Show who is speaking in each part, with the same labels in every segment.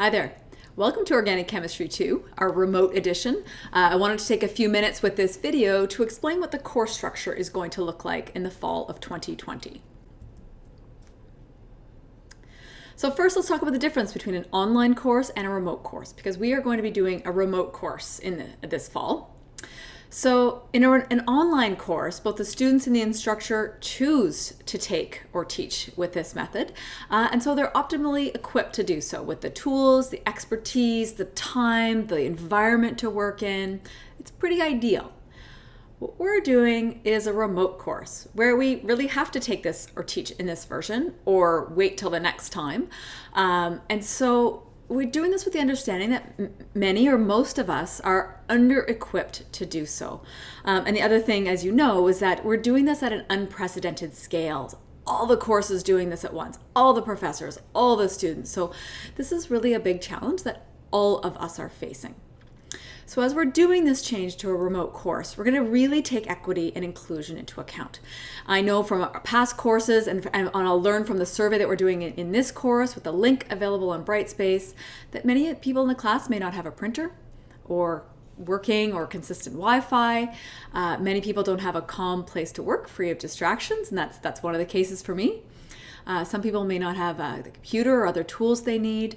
Speaker 1: Hi there. Welcome to Organic Chemistry 2, our remote edition. Uh, I wanted to take a few minutes with this video to explain what the course structure is going to look like in the fall of 2020. So first let's talk about the difference between an online course and a remote course because we are going to be doing a remote course in the, this fall. So in an online course, both the students and the instructor choose to take or teach with this method. Uh, and so they're optimally equipped to do so with the tools, the expertise, the time, the environment to work in. It's pretty ideal. What we're doing is a remote course where we really have to take this or teach in this version or wait till the next time. Um, and so we're doing this with the understanding that many or most of us are under equipped to do so. Um, and the other thing, as you know, is that we're doing this at an unprecedented scale. All the courses doing this at once, all the professors, all the students. So this is really a big challenge that all of us are facing. So as we're doing this change to a remote course, we're going to really take equity and inclusion into account. I know from our past courses, and, and I'll learn from the survey that we're doing in, in this course with the link available on Brightspace, that many people in the class may not have a printer or working or consistent Wi-Fi. Uh, many people don't have a calm place to work free of distractions, and that's, that's one of the cases for me. Uh, some people may not have uh, the computer or other tools they need.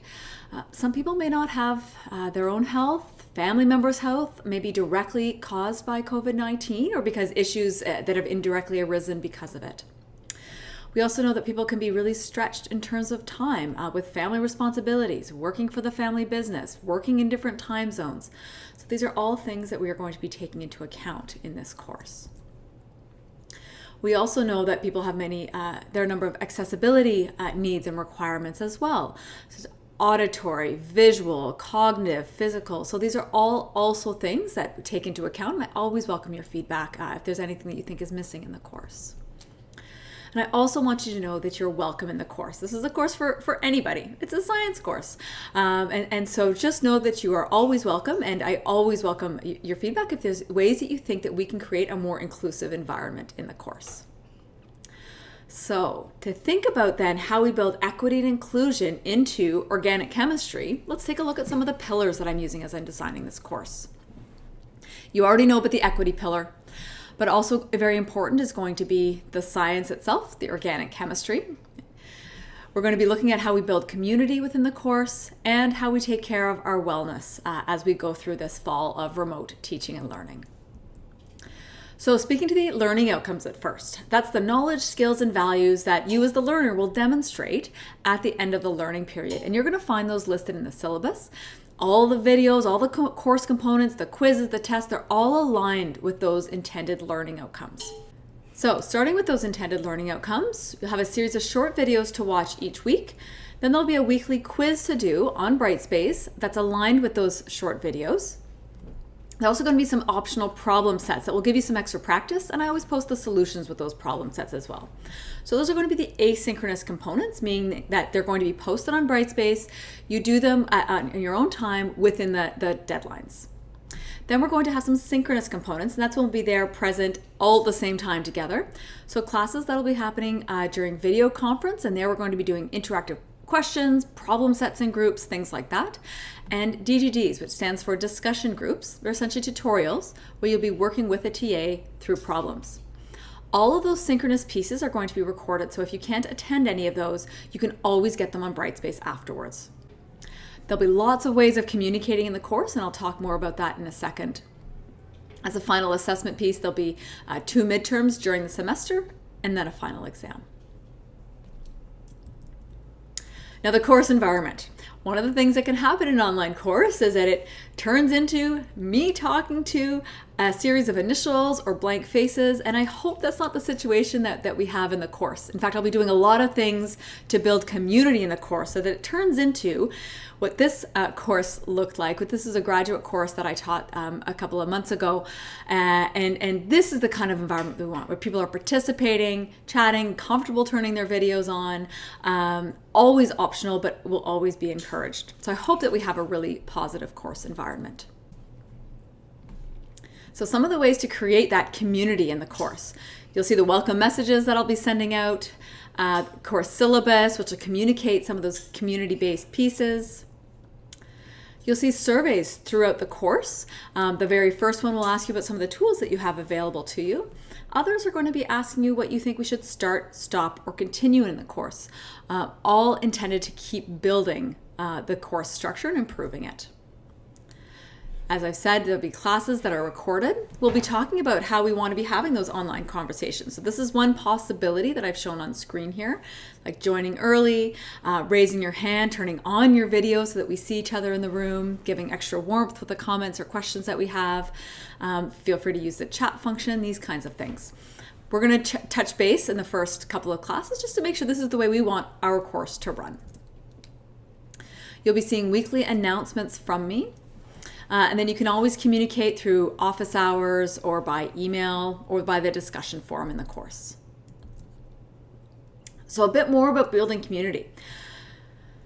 Speaker 1: Uh, some people may not have uh, their own health family members' health may be directly caused by COVID-19 or because issues uh, that have indirectly arisen because of it. We also know that people can be really stretched in terms of time uh, with family responsibilities, working for the family business, working in different time zones. So these are all things that we are going to be taking into account in this course. We also know that people have many, uh, there are a number of accessibility uh, needs and requirements as well. So auditory, visual, cognitive, physical. So these are all also things that take into account. I always welcome your feedback uh, if there's anything that you think is missing in the course. And I also want you to know that you're welcome in the course. This is a course for, for anybody. It's a science course. Um, and, and so just know that you are always welcome. And I always welcome your feedback if there's ways that you think that we can create a more inclusive environment in the course. So to think about then how we build equity and inclusion into organic chemistry, let's take a look at some of the pillars that I'm using as I'm designing this course. You already know about the equity pillar, but also very important is going to be the science itself, the organic chemistry. We're going to be looking at how we build community within the course and how we take care of our wellness uh, as we go through this fall of remote teaching and learning. So speaking to the learning outcomes at first, that's the knowledge, skills, and values that you as the learner will demonstrate at the end of the learning period. And you're gonna find those listed in the syllabus. All the videos, all the co course components, the quizzes, the tests, they're all aligned with those intended learning outcomes. So starting with those intended learning outcomes, you'll have a series of short videos to watch each week. Then there'll be a weekly quiz to do on Brightspace that's aligned with those short videos. There's also going to be some optional problem sets that will give you some extra practice, and I always post the solutions with those problem sets as well. So those are going to be the asynchronous components, meaning that they're going to be posted on Brightspace. You do them at, your own time within the, the deadlines. Then we're going to have some synchronous components, and that's when we'll be there present all at the same time together. So classes that'll be happening uh, during video conference, and there we're going to be doing interactive questions, problem sets in groups, things like that. And DGDs, which stands for discussion groups. They're essentially tutorials where you'll be working with a TA through problems. All of those synchronous pieces are going to be recorded, so if you can't attend any of those, you can always get them on Brightspace afterwards. There'll be lots of ways of communicating in the course, and I'll talk more about that in a second. As a final assessment piece, there'll be uh, two midterms during the semester and then a final exam. Now the course environment. One of the things that can happen in an online course is that it turns into me talking to a series of initials or blank faces, and I hope that's not the situation that, that we have in the course. In fact, I'll be doing a lot of things to build community in the course so that it turns into what this uh, course looked like. This is a graduate course that I taught um, a couple of months ago, uh, and, and this is the kind of environment we want, where people are participating, chatting, comfortable turning their videos on, um, always optional, but will always be encouraged. So I hope that we have a really positive course environment. So some of the ways to create that community in the course. You'll see the welcome messages that I'll be sending out, uh, course syllabus, which will communicate some of those community-based pieces. You'll see surveys throughout the course. Um, the very first one will ask you about some of the tools that you have available to you. Others are going to be asking you what you think we should start, stop, or continue in the course, uh, all intended to keep building uh, the course structure and improving it. As I've said, there'll be classes that are recorded. We'll be talking about how we want to be having those online conversations. So this is one possibility that I've shown on screen here, like joining early, uh, raising your hand, turning on your video so that we see each other in the room, giving extra warmth with the comments or questions that we have. Um, feel free to use the chat function, these kinds of things. We're going to touch base in the first couple of classes just to make sure this is the way we want our course to run. You'll be seeing weekly announcements from me uh, and then you can always communicate through office hours or by email or by the discussion forum in the course. So a bit more about building community.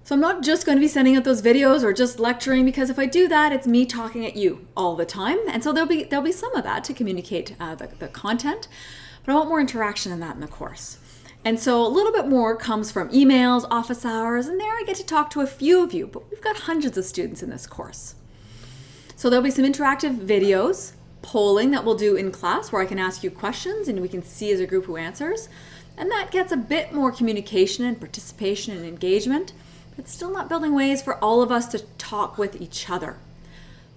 Speaker 1: So I'm not just going to be sending out those videos or just lecturing because if I do that, it's me talking at you all the time. And so there'll be there'll be some of that to communicate uh, the, the content, but I want more interaction than that in the course. And so a little bit more comes from emails, office hours, and there I get to talk to a few of you, but we've got hundreds of students in this course. So there'll be some interactive videos, polling that we'll do in class where I can ask you questions and we can see as a group who answers. And that gets a bit more communication and participation and engagement, but still not building ways for all of us to talk with each other.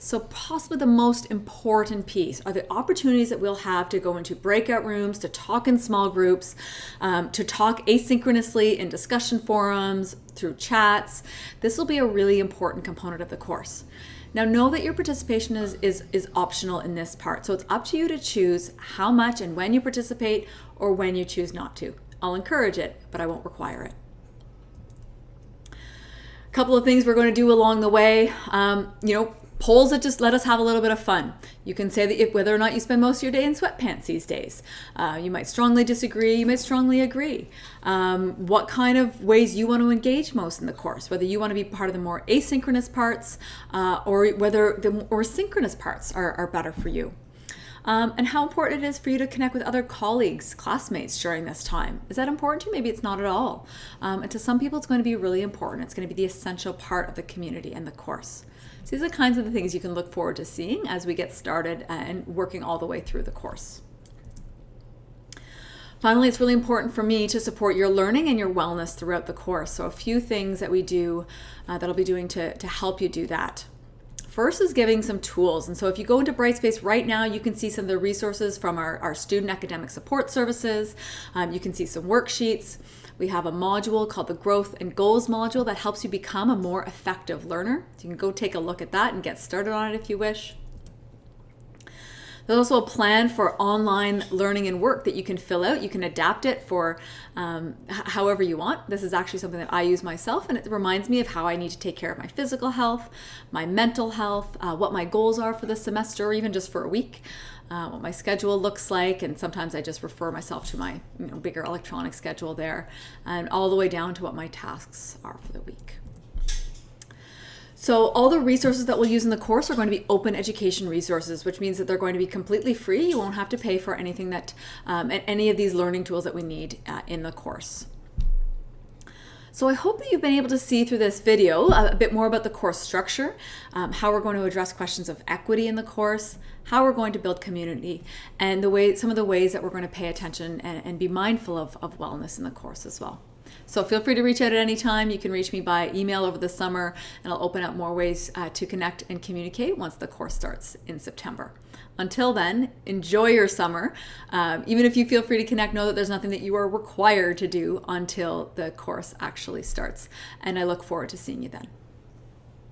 Speaker 1: So possibly the most important piece are the opportunities that we'll have to go into breakout rooms, to talk in small groups, um, to talk asynchronously in discussion forums, through chats. This will be a really important component of the course. Now know that your participation is, is, is optional in this part. So it's up to you to choose how much and when you participate or when you choose not to. I'll encourage it, but I won't require it. A couple of things we're going to do along the way. Um, you know, polls that just let us have a little bit of fun. You can say that if, whether or not you spend most of your day in sweatpants these days. Uh, you might strongly disagree, you might strongly agree. Um, what kind of ways you want to engage most in the course, whether you want to be part of the more asynchronous parts uh, or whether the more synchronous parts are, are better for you. Um, and how important it is for you to connect with other colleagues, classmates during this time. Is that important to you? Maybe it's not at all. Um, and to some people, it's going to be really important. It's going to be the essential part of the community and the course. So these are kinds of the things you can look forward to seeing as we get started and working all the way through the course. Finally, it's really important for me to support your learning and your wellness throughout the course. So a few things that we do uh, that I'll be doing to, to help you do that. First is giving some tools. And so if you go into Brightspace right now, you can see some of the resources from our, our student academic support services. Um, you can see some worksheets. We have a module called the Growth and Goals module that helps you become a more effective learner. So you can go take a look at that and get started on it if you wish. There's also a plan for online learning and work that you can fill out. You can adapt it for um, however you want. This is actually something that I use myself, and it reminds me of how I need to take care of my physical health, my mental health, uh, what my goals are for the semester, or even just for a week uh, what my schedule looks like, and sometimes I just refer myself to my you know, bigger electronic schedule there, and all the way down to what my tasks are for the week. So all the resources that we'll use in the course are going to be open education resources, which means that they're going to be completely free. You won't have to pay for anything that, um, any of these learning tools that we need uh, in the course. So I hope that you've been able to see through this video a bit more about the course structure, um, how we're going to address questions of equity in the course, how we're going to build community, and the way some of the ways that we're going to pay attention and, and be mindful of, of wellness in the course as well. So feel free to reach out at any time. You can reach me by email over the summer, and I'll open up more ways uh, to connect and communicate once the course starts in September. Until then, enjoy your summer. Um, even if you feel free to connect, know that there's nothing that you are required to do until the course actually starts. And I look forward to seeing you then.